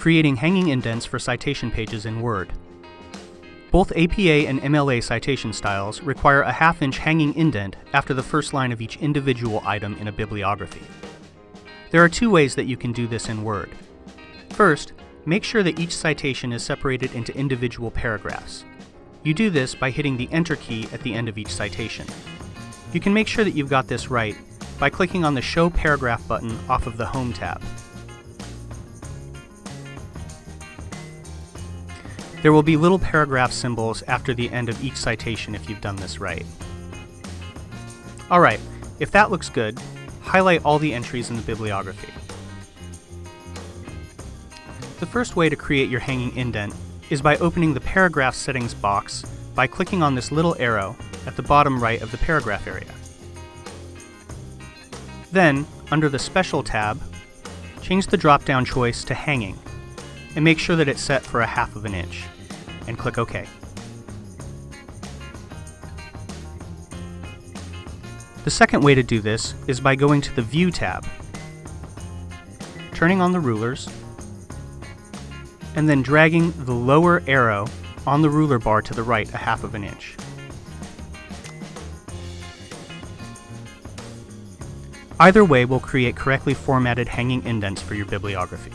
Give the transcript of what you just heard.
creating hanging indents for citation pages in Word. Both APA and MLA citation styles require a half-inch hanging indent after the first line of each individual item in a bibliography. There are two ways that you can do this in Word. First, make sure that each citation is separated into individual paragraphs. You do this by hitting the Enter key at the end of each citation. You can make sure that you've got this right by clicking on the Show Paragraph button off of the Home tab. There will be little paragraph symbols after the end of each citation if you've done this right. Alright, if that looks good, highlight all the entries in the bibliography. The first way to create your hanging indent is by opening the Paragraph Settings box by clicking on this little arrow at the bottom right of the paragraph area. Then, under the Special tab, change the drop-down choice to Hanging, and make sure that it's set for a half of an inch, and click OK. The second way to do this is by going to the View tab, turning on the rulers, and then dragging the lower arrow on the ruler bar to the right a half of an inch. Either way will create correctly formatted hanging indents for your bibliography.